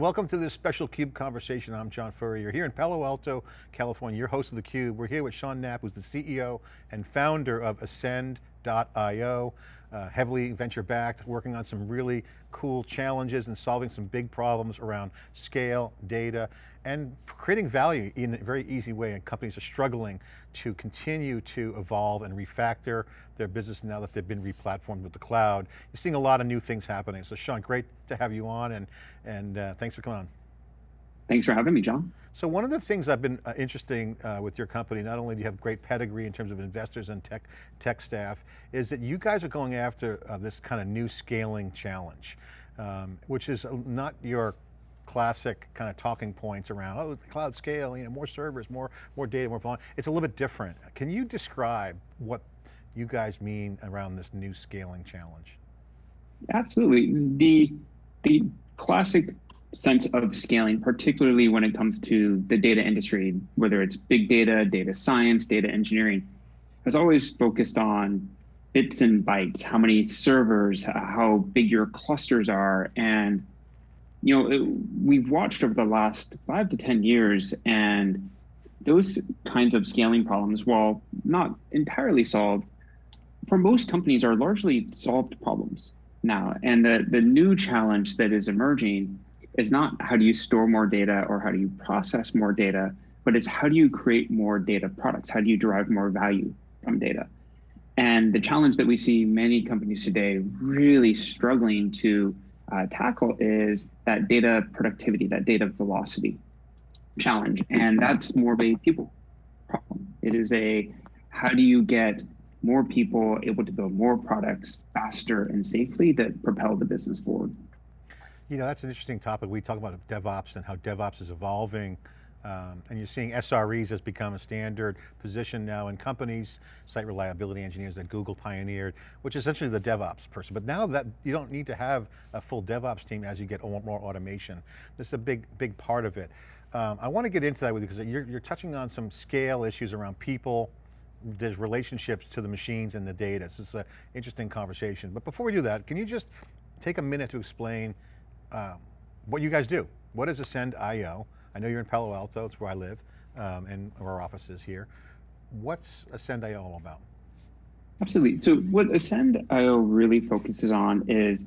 welcome to this special CUBE conversation. I'm John Furrier here in Palo Alto, California, your host of the Cube. We're here with Sean Knapp, who's the CEO and founder of Ascend.io, uh, heavily venture backed, working on some really cool challenges and solving some big problems around scale, data, and creating value in a very easy way. And companies are struggling to continue to evolve and refactor their business now that they've been replatformed with the cloud. You're seeing a lot of new things happening. So Sean, great to have you on and, and uh, thanks for coming on. Thanks for having me, John. So one of the things I've been uh, interesting uh, with your company, not only do you have great pedigree in terms of investors and tech, tech staff, is that you guys are going after uh, this kind of new scaling challenge, um, which is uh, not your classic kind of talking points around, oh, cloud scale, you know, more servers, more, more data, more volume. It's a little bit different. Can you describe what you guys mean around this new scaling challenge? Absolutely. The, the classic sense of scaling, particularly when it comes to the data industry, whether it's big data, data science, data engineering, has always focused on bits and bytes, how many servers, how big your clusters are, and you know, it, we've watched over the last five to 10 years and those kinds of scaling problems, while not entirely solved, for most companies are largely solved problems now. And the, the new challenge that is emerging is not how do you store more data or how do you process more data, but it's how do you create more data products? How do you derive more value from data? And the challenge that we see many companies today really struggling to uh, tackle is that data productivity, that data velocity challenge. And that's more of a people problem. It is a, how do you get more people able to build more products faster and safely that propel the business forward? You know, that's an interesting topic. We talk about DevOps and how DevOps is evolving um, and you're seeing SREs has become a standard position now in companies, site reliability engineers that Google pioneered, which is essentially the DevOps person. But now that you don't need to have a full DevOps team as you get more automation. This is a big, big part of it. Um, I want to get into that with you because you're, you're touching on some scale issues around people, there's relationships to the machines and the data. This is an interesting conversation. But before we do that, can you just take a minute to explain um, what you guys do? What is Ascend.io? I know you're in Palo Alto, it's where I live, um, and our office is here. What's Ascend.io all about? Absolutely. So what Ascend.io really focuses on is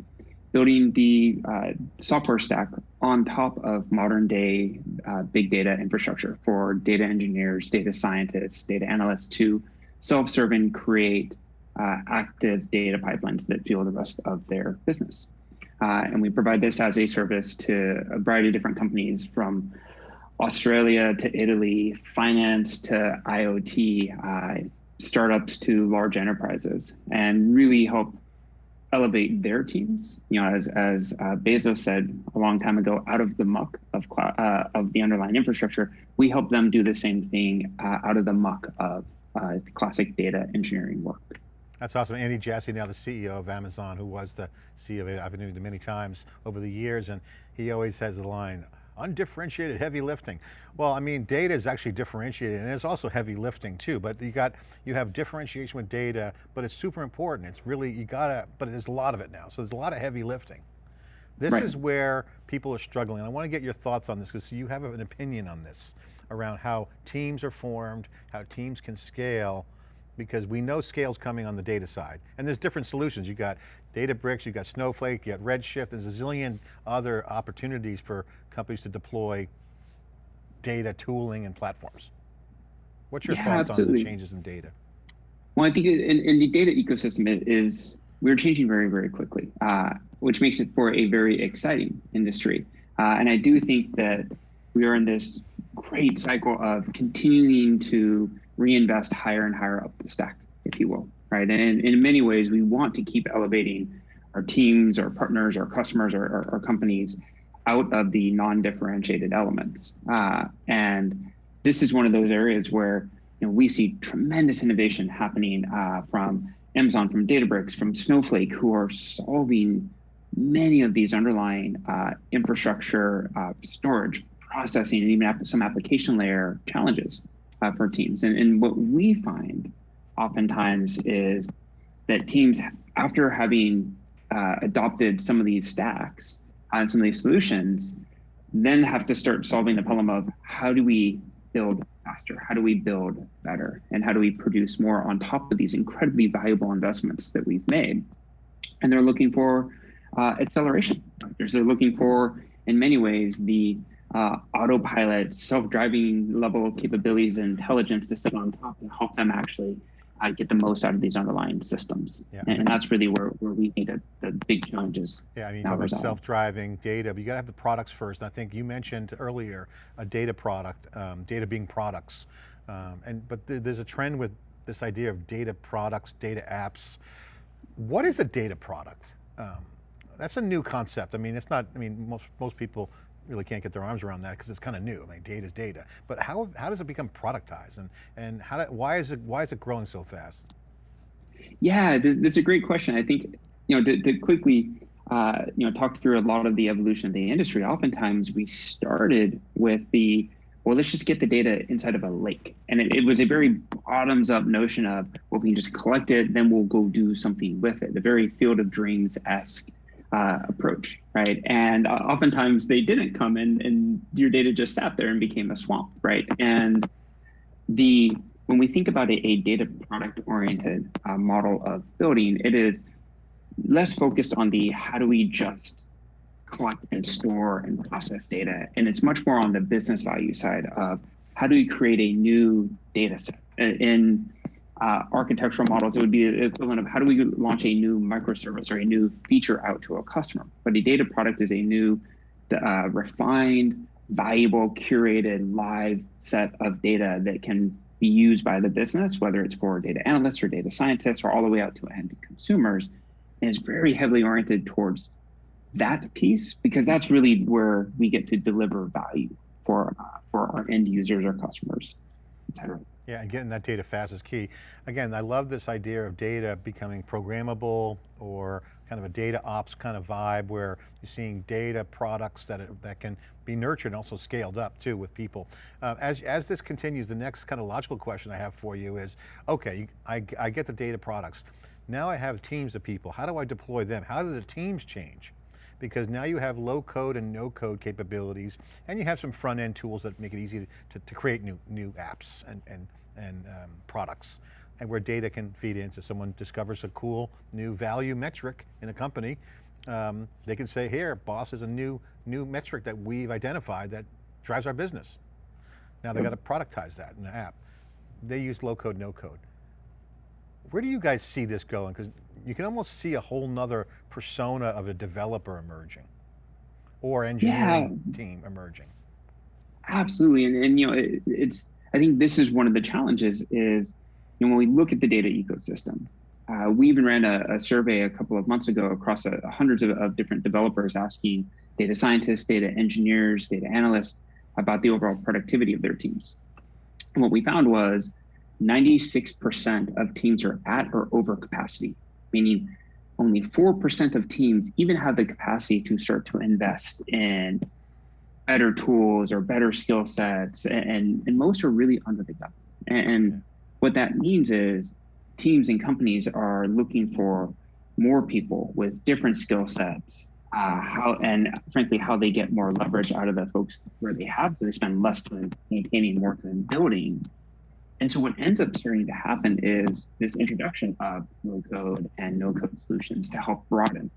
building the uh, software stack on top of modern day uh, big data infrastructure for data engineers, data scientists, data analysts to self-serve and create uh, active data pipelines that fuel the rest of their business. Uh, and we provide this as a service to a variety of different companies from Australia to Italy, finance to IoT, uh, startups to large enterprises, and really help elevate their teams. You know, as as uh, Bezos said a long time ago, out of the muck of uh, of the underlying infrastructure, we help them do the same thing uh, out of the muck of uh, classic data engineering work. That's awesome. Andy Jassy, now the CEO of Amazon, who was the CEO of I've interviewed him many times over the years, and he always has the line, undifferentiated heavy lifting. Well, I mean, data is actually differentiated and it's also heavy lifting too, but you got, you have differentiation with data, but it's super important. It's really, you gotta, but there's a lot of it now. So there's a lot of heavy lifting. This right. is where people are struggling. I want to get your thoughts on this because you have an opinion on this around how teams are formed, how teams can scale, because we know scale's coming on the data side. And there's different solutions. You got Databricks, you got Snowflake, you got Redshift, there's a zillion other opportunities for companies to deploy data tooling and platforms. What's your yeah, thoughts absolutely. on the changes in data? Well, I think in, in the data ecosystem is we're changing very, very quickly, uh, which makes it for a very exciting industry. Uh, and I do think that we are in this great cycle of continuing to reinvest higher and higher up the stack, if you will, right? And in many ways, we want to keep elevating our teams, our partners, our customers, our, our, our companies out of the non-differentiated elements. Uh, and this is one of those areas where you know, we see tremendous innovation happening uh, from Amazon, from Databricks, from Snowflake, who are solving many of these underlying uh, infrastructure, uh, storage, processing, and even some application layer challenges uh, for teams. And, and what we find oftentimes is that teams, after having uh, adopted some of these stacks, and some of these solutions, then have to start solving the problem of how do we build faster? How do we build better? And how do we produce more on top of these incredibly valuable investments that we've made? And they're looking for uh, acceleration. They're looking for, in many ways, the uh, autopilot, self-driving level capabilities and intelligence to sit on top to help them actually uh, get the most out of these underlying systems. Yeah. And, and, that's really where, where we that the big challenges. Yeah, I mean, about self-driving data, but you got to have the products first. And I think you mentioned earlier a data product, um, data being products. Um, and But th there's a trend with this idea of data products, data apps. What is a data product? Um, that's a new concept. I mean, it's not, I mean, most, most people really can't get their arms around that because it's kind of new. I mean, data is data. But how, how does it become productized and, and how do, why, is it, why is it growing so fast? Yeah, this, this is a great question. I think, you know, to, to quickly, uh, you know, talk through a lot of the evolution of the industry, oftentimes we started with the, well, let's just get the data inside of a lake. And it, it was a very bottoms up notion of, well, we can just collect it, then we'll go do something with it. The very field of dreams-esque uh, approach, right? And uh, oftentimes they didn't come in and your data just sat there and became a swamp, right? And the when we think about a, a data product oriented uh, model of building, it is less focused on the how do we just collect and store and process data. And it's much more on the business value side of how do we create a new data set. In uh, architectural models, it would be the equivalent of how do we launch a new microservice or a new feature out to a customer. But a data product is a new, uh, refined, valuable, curated, live set of data that can be used by the business, whether it's for data analysts or data scientists or all the way out to end consumers, and is very heavily oriented towards that piece because that's really where we get to deliver value for uh, for our end users, our customers, et cetera. Yeah, and getting that data fast is key. Again, I love this idea of data becoming programmable or kind of a data ops kind of vibe where you're seeing data products that, that can be nurtured and also scaled up too with people. Uh, as, as this continues, the next kind of logical question I have for you is, okay, I, I get the data products. Now I have teams of people. How do I deploy them? How do the teams change? Because now you have low code and no code capabilities and you have some front end tools that make it easy to, to create new, new apps and, and, and um, products and where data can feed in. So someone discovers a cool new value metric in a company, um, they can say, here, boss is a new, new metric that we've identified that drives our business. Now they got to productize that in an app. They use low code, no code. Where do you guys see this going? Because you can almost see a whole nother persona of a developer emerging or engineering yeah. team emerging. Absolutely, and, and you know, it, it's, I think this is one of the challenges is, you know, when we look at the data ecosystem, uh, we even ran a, a, survey a couple of months ago across a, hundreds of, of different developers asking data scientists, data engineers, data analysts about the overall productivity of their teams. And what we found was 96% of teams are at or over capacity, meaning only 4% of teams even have the capacity to start to invest in better tools or better skill sets. And, and most are really under the gun. And what that means is teams and companies are looking for more people with different skill sets, uh, how and frankly how they get more leverage out of the folks where they have, so they spend less time maintaining, more time building, and so what ends up starting to happen is this introduction of no code and no code solutions to help broaden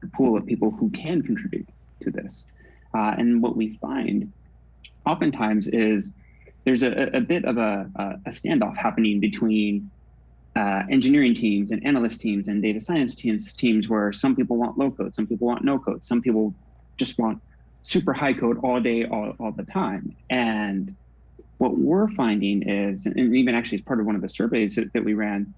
the pool of people who can contribute to this. Uh, and what we find oftentimes is there's a, a bit of a, a, standoff happening between uh, engineering teams and analyst teams and data science teams, teams where some people want low code, some people want no code, some people just want super high code all day, all, all the time. And what we're finding is, and even actually as part of one of the surveys that, that we ran,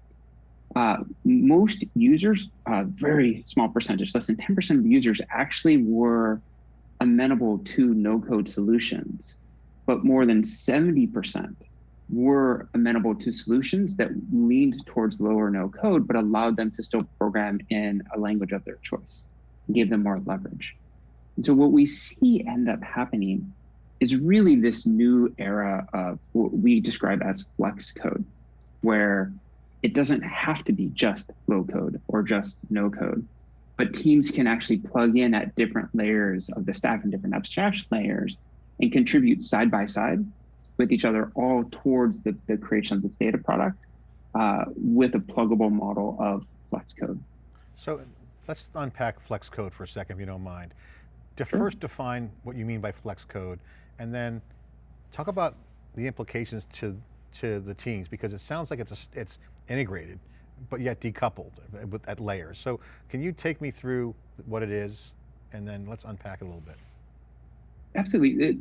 uh, most users, a uh, very small percentage, less than 10% of users actually were amenable to no code solutions, but more than 70% were amenable to solutions that leaned towards low or no code, but allowed them to still program in a language of their choice, gave them more leverage. And so what we see end up happening is really this new era of what we describe as flex code, where it doesn't have to be just low code or just no code, but teams can actually plug in at different layers of the stack and different abstraction layers and contribute side by side with each other all towards the, the creation of this data product uh, with a pluggable model of Flex code. So let's unpack Flex code for a second, if you don't mind. To sure. first define what you mean by Flex code, and then talk about the implications to to the teams because it sounds like it's a, it's integrated, but yet decoupled eh, with, at layers. So can you take me through what it is, and then let's unpack it a little bit. Absolutely. It,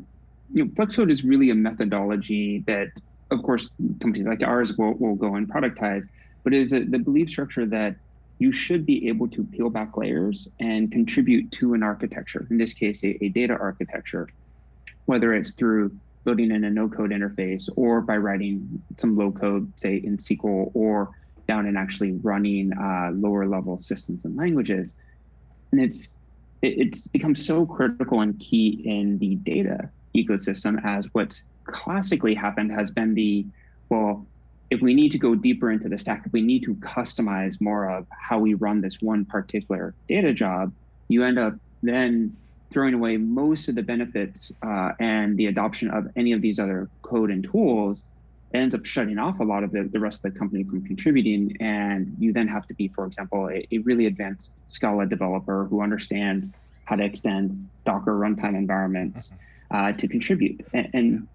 you know, Flex code is really a methodology that, of course, companies like ours will, will go and productize, but it is a, the belief structure that you should be able to peel back layers and contribute to an architecture, in this case, a, a data architecture, whether it's through building in a no code interface or by writing some low code, say in SQL or down and actually running uh, lower level systems and languages. And it's it, it's become so critical and key in the data ecosystem as what's classically happened has been the well, if we need to go deeper into the stack, if we need to customize more of how we run this one particular data job, you end up then throwing away most of the benefits uh, and the adoption of any of these other code and tools ends up shutting off a lot of the, the rest of the company from contributing. And you then have to be, for example, a, a really advanced Scala developer who understands how to extend Docker runtime environments mm-hmm. uh, to contribute. And, and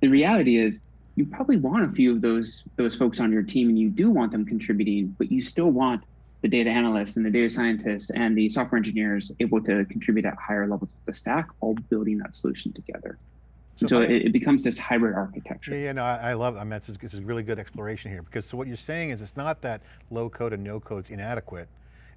the reality is you probably want a few of those those folks on your team and you do want them contributing, but you still want the data analysts and the data scientists and the software engineers able to contribute at higher levels of the stack, all building that solution together. So, so I, it, it, becomes this hybrid architecture. Yeah, yeah no, I, I love, I mean, it's, it's a really good exploration here because so what you're saying is it's not that low code and no code is inadequate.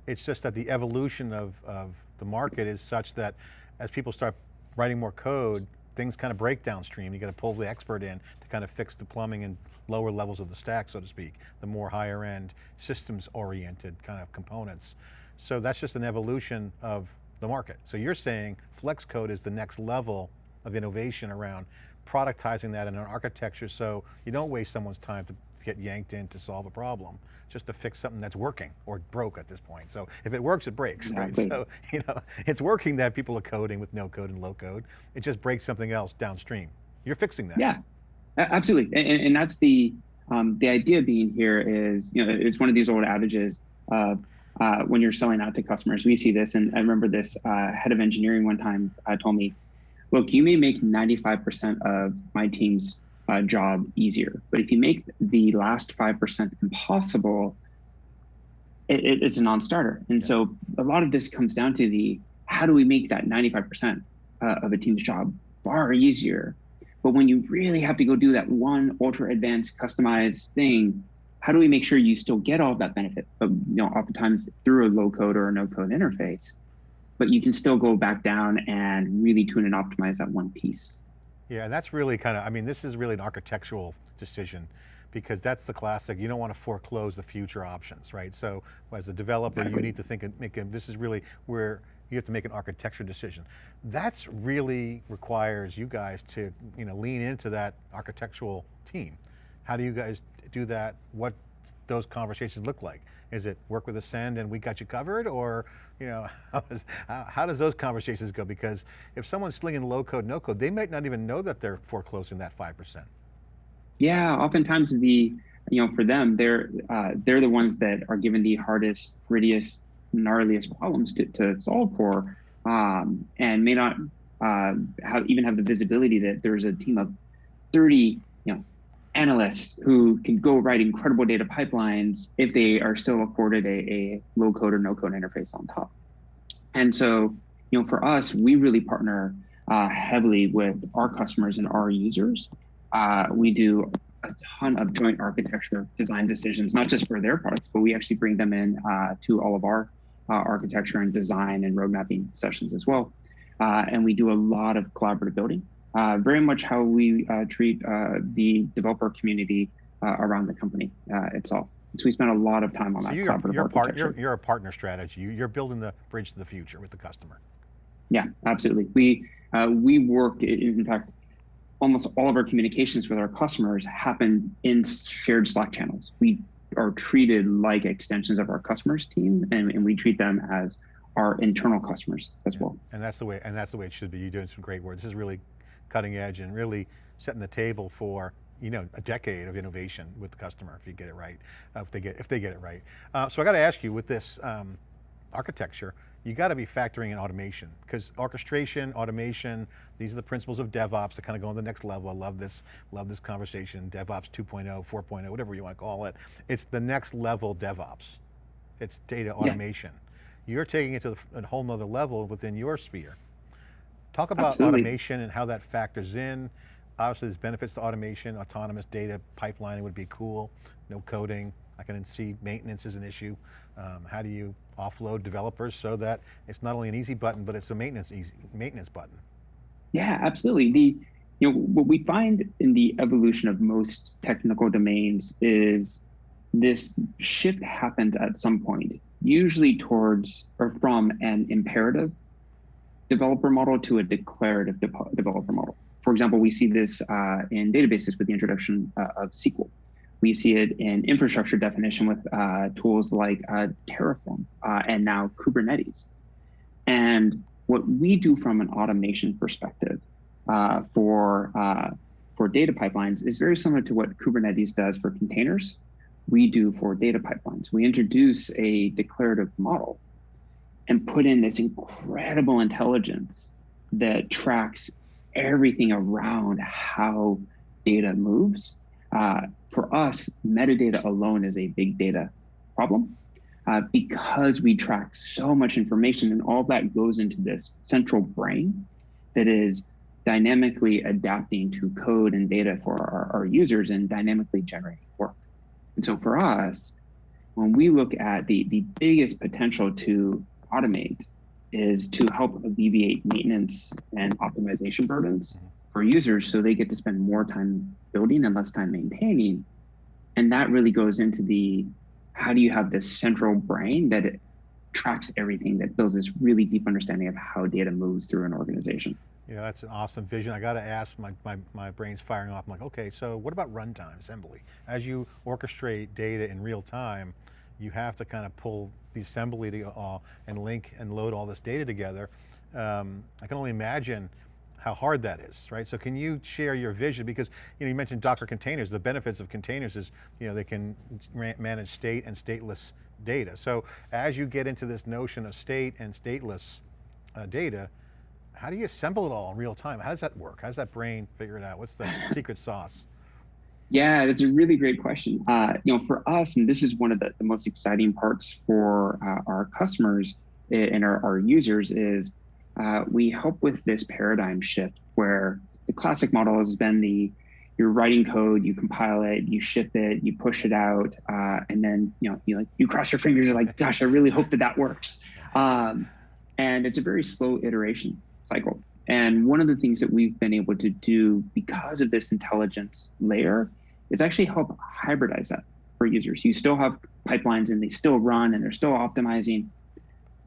It's just that the evolution of, of the market is such that as people start writing more code, things kind of break downstream. You got to pull the expert in to kind of fix the plumbing and lower levels of the stack, so to speak, the more higher end systems oriented kind of components. So that's just an evolution of the market. So you're saying flex code is the next level of innovation around productizing that in an architecture so you don't waste someone's time to get yanked in to solve a problem, just to fix something that's working or broke at this point. So if it works, it breaks, exactly. right? So, you know, it's working that people are coding with no code and low code. It just breaks something else downstream. You're fixing that. Yeah, absolutely. And, and that's the, um, the idea being here is, you know, it's one of these old adages uh, uh, when you're selling out to customers, we see this. And I remember this uh, head of engineering one time uh, told me, look, you may make 95% of my team's uh, job easier. But if you make the last 5% impossible, it, it, it's a non-starter. And so a lot of this comes down to the, how do we make that 95% uh, of a team's job far easier? But when you really have to go do that one ultra advanced customized thing, how do we make sure you still get all of that benefit, but you know, oftentimes through a low code or a no code interface, but you can still go back down and really tune and optimize that one piece. Yeah, and that's really kind of, I mean, this is really an architectural decision because that's the classic, you don't want to foreclose the future options, right? So as a developer, exactly. you need to think, and make, this is really where you have to make an architecture decision. That's really requires you guys to you know, lean into that architectural team. How do you guys do that? What those conversations look like? Is it work with Ascend and we got you covered or, you know, how, is, how, how does those conversations go? Because if someone's slinging low code, no code, they might not even know that they're foreclosing that 5%. Yeah, oftentimes the, you know, for them, they're, uh, they're the ones that are given the hardest, grittiest, gnarliest problems to, to solve for um, and may not uh, have, even have the visibility that there's a team of 30 you know analysts who can go write incredible data pipelines if they are still afforded a, a low code or no code interface on top. And so, you know, for us, we really partner uh, heavily with our customers and our users. Uh, we do a ton of joint architecture design decisions, not just for their products, but we actually bring them in uh, to all of our architecture and design and road mapping sessions as well. Uh, and we do a lot of collaborative building uh, very much how we uh, treat uh, the developer community uh, around the company uh, itself. So we spend a lot of time on so that you're, collaborative you're part, you're, you're, a partner strategy. You're building the bridge to the future with the customer. Yeah, absolutely. We uh, we work. In fact, almost all of our communications with our customers happen in shared Slack channels. We are treated like extensions of our customers team, and, and we treat them as our internal customers as well. And that's the way, and that's the way it should be. You're doing some great work. This is really cutting edge and really setting the table for you know, a decade of innovation with the customer if you get it right, uh, if they get if they get it right. Uh, so I got to ask you, with this um, architecture, you got to be factoring in automation because orchestration, automation, these are the principles of DevOps that kind of go on the next level. I love this, love this conversation, DevOps 2.0, 4.0, whatever you want to call it. It's the next level DevOps. It's data automation. Yeah. You're taking it to a whole nother level within your sphere. Talk about Absolutely. automation and how that factors in. Obviously there's benefits to automation, autonomous data pipelining would be cool, no coding. I can see maintenance is an issue. Um, how do you offload developers so that it's not only an easy button, but it's a maintenance easy maintenance button? Yeah, absolutely. The you know what we find in the evolution of most technical domains is this shift happens at some point, usually towards or from an imperative developer model to a declarative de developer model. For example, we see this uh, in databases with the introduction uh, of SQL. We see it in infrastructure definition with uh, tools like uh, Terraform uh, and now Kubernetes. And what we do from an automation perspective uh, for, for data pipelines is very similar to what Kubernetes does for containers. We do for data pipelines. We introduce a declarative model and put in this incredible intelligence that tracks everything around how data moves. Uh, for us, metadata alone is a big data problem uh, because we track so much information and all that goes into this central brain that is dynamically adapting to code and data for our, our users and dynamically generating work. And so for us, when we look at the, the biggest potential to automate is to help alleviate maintenance and optimization burdens for users so they get to spend more time building and less time maintaining. And that really goes into the how do you have this central brain that tracks everything that builds this really deep understanding of how data moves through an organization. Yeah, that's an awesome vision. I got to ask, my, my, my brain's firing off. I'm like, okay, so what about runtime assembly? As you orchestrate data in real time, you have to kind of pull the assembly to, uh, and link and load all this data together. Um, I can only imagine how hard that is, right? So can you share your vision? Because you, know, you mentioned Docker containers. The benefits of containers is you know, they can manage state and stateless data. So as you get into this notion of state and stateless uh, data, how do you assemble it all in real time? How does that work? How does that brain figure it out? What's the secret sauce? Yeah, that's a really great question. Uh, you know, for us, and this is one of the, the most exciting parts for uh, our customers and our, our users is uh, we help with this paradigm shift where the classic model has been the you're writing code, you compile it, you ship it, you push it out, uh, and then you know you like you cross your fingers. You're like, gosh, I really hope that that works. Um, and it's a very slow iteration cycle. And one of the things that we've been able to do because of this intelligence layer is actually help hybridize that for users. You still have pipelines and they still run and they're still optimizing,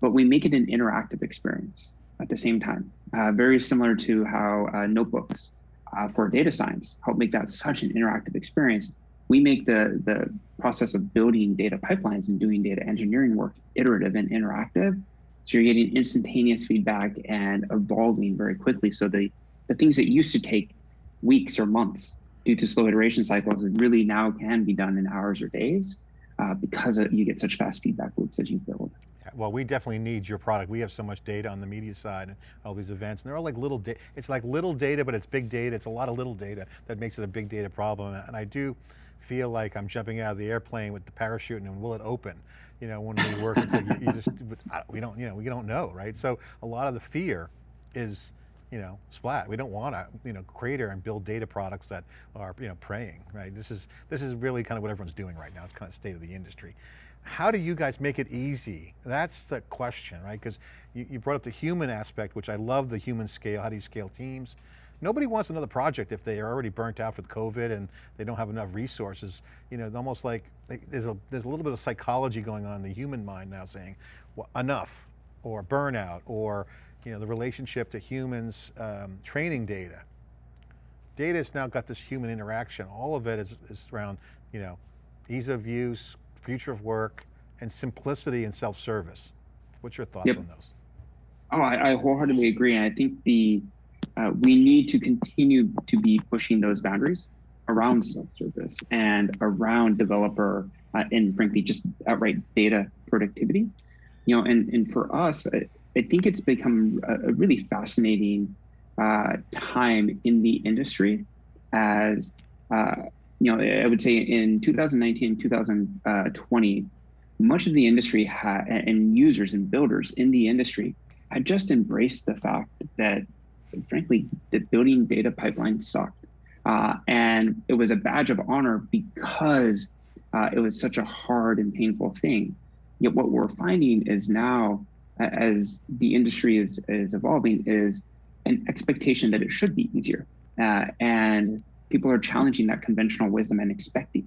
but we make it an interactive experience at the same time. Uh, very similar to how uh, notebooks uh, for data science help make that such an interactive experience. We make the, the process of building data pipelines and doing data engineering work iterative and interactive. So you're getting instantaneous feedback and evolving very quickly. So the, the things that used to take weeks or months due to slow iteration cycles, really now can be done in hours or days uh, because you get such fast feedback loops as you build. Well, we definitely need your product. We have so much data on the media side and all these events, and they're all like little data. It's like little data, but it's big data. It's a lot of little data that makes it a big data problem. And I do feel like I'm jumping out of the airplane with the parachute and will it open? You know, when we work, it's like you, you just, we don't, you know, we don't know, right? So a lot of the fear is you know, splat. We don't want to, you know, crater and build data products that are, you know, praying, right? This is, this is really kind of what everyone's doing right now. It's kind of state of the industry. How do you guys make it easy? That's the question, right? Because you, you brought up the human aspect, which I love the human scale. How do you scale teams? Nobody wants another project if they are already burnt out with COVID and they don't have enough resources. You know, almost like there's a, there's a little bit of psychology going on in the human mind now saying, well, enough, or burnout, or you know, the relationship to humans um, training data. Data has now got this human interaction. All of it is, is around, you know, ease of use, future of work, and simplicity and self-service. What's your thoughts Yep. on those? Oh, I, I wholeheartedly agree. And I think the uh, we need to continue to be pushing those boundaries around self-service and around developer uh, and frankly just outright data productivity. You know, and and for us, I, I think it's become a, a really fascinating uh, time in the industry as uh, you know, I would say in 2019, 2020, much of the industry had, and users and builders in the industry had just embraced the fact that, frankly, that building data pipelines sucked. Uh, and it was a badge of honor because uh, it was such a hard and painful thing. Yet what we're finding is now, as the industry is, is evolving, is an expectation that it should be easier. Uh, and people are challenging that conventional wisdom and expecting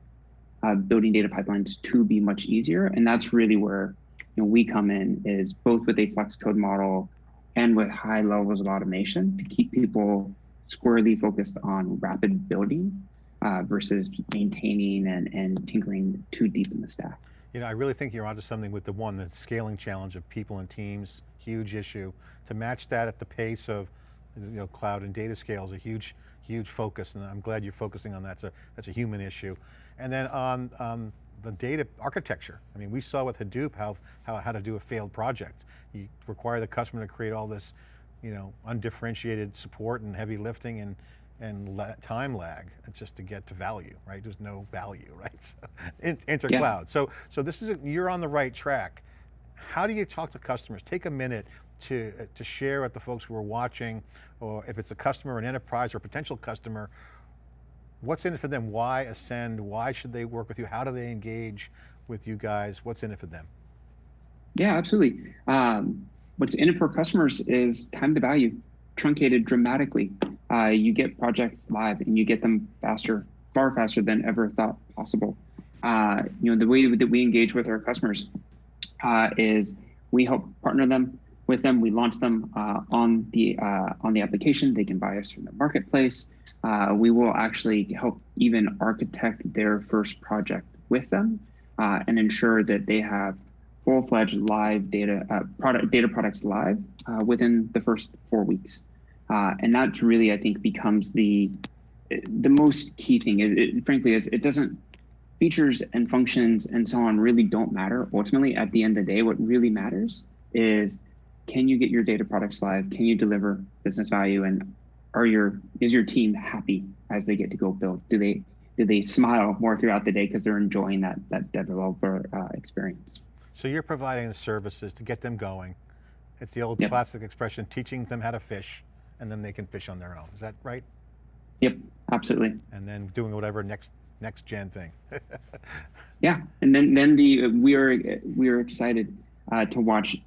uh, building data pipelines to be much easier. And that's really where you know, we come in is both with a flex code model and with high levels of automation to keep people squarely focused on rapid building uh, versus maintaining and, and tinkering too deep in the stack. You know, I really think you're onto something with the one, the scaling challenge of people and teams, huge issue. To match that at the pace of, you know, cloud and data scale is a huge, huge focus, and I'm glad you're focusing on that. That's a, that's a human issue. And then on um, the data architecture, I mean, we saw with Hadoop how, how, how to do a failed project. You require the customer to create all this, you know, undifferentiated support and heavy lifting and, and la time lag just to get to value, right? There's no value, right? So, in, enter Yeah. cloud. So, so this is, a, you're on the right track. How do you talk to customers? Take a minute to, uh, to share with the folks who are watching, or if it's a customer, an enterprise, or a potential customer, what's in it for them? Why Ascend? Why should they work with you? How do they engage with you guys? What's in it for them? Yeah, absolutely. Um, what's in it for customers is time to value truncated dramatically. Uh, you get projects live and you get them faster, far faster than ever thought possible. Uh, you know, the way that we engage with our customers uh, is we help partner them with them. We launch them uh, on the uh, on the application. They can buy us from the marketplace. Uh, we will actually help even architect their first project with them uh, and ensure that they have full-fledged live data uh, product data products live uh, within the first four weeks. And that really, I think, becomes the the most key thing. It, it, frankly, is it doesn't features and functions and so on really don't matter. Ultimately, at the end of the day, what really matters is can you get your data products live? Can you deliver business value? And are your is your team happy as they get to go build? Do they do they smile more throughout the day because they're enjoying that that developer uh, experience? So you're providing the services to get them going. It's the old Yep. classic expression, teaching them how to fish, and then they can fish on their own. Is that right? Yep, absolutely. And then doing whatever next next gen thing. Yeah, and then then the we are we are excited uh, to watch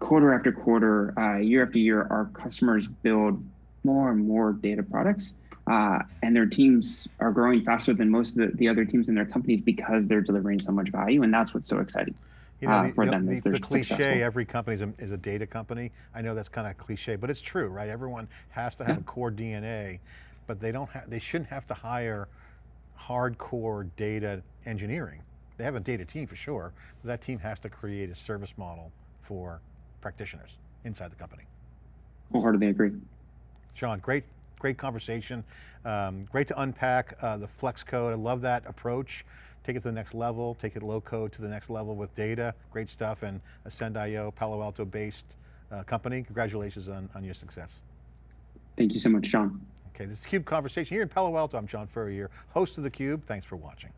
quarter after quarter, uh, year after year, our customers build more and more data products, uh, and their teams are growing faster than most of the, the other teams in their companies because they're delivering so much value, and that's what's so exciting. You know, uh, the, for the- them the- the cliche, successful. every company is a, is a data company. I know that's kind of cliche, but it's true, right? Everyone has to have Yeah. a core DNA, but they don't have, they shouldn't have to hire hardcore data engineering. They have a data team for sure, but that team has to create a service model for practitioners inside the company. Wholeheartedly agree. Sean, great, great conversation. Um, great to unpack uh, the flex code. I love that approach. Take it to the next level, take it low code to the next level with data. Great stuff and Ascend.io, Palo Alto based uh, company. Congratulations on, on your success. Thank you so much, John. Okay, this is CUBE Conversation here in Palo Alto. I'm John Furrier, host of theCUBE. Thanks for watching.